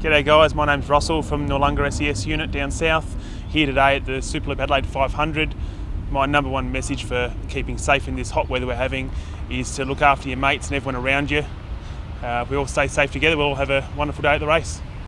G'day guys, my name's Russell from Noarlunga SES unit down south. Here today at the Superloop Adelaide 500. My number one message for keeping safe in this hot weather we're having is to look after your mates and everyone around you. Uh, if we all stay safe together, we'll all have a wonderful day at the race.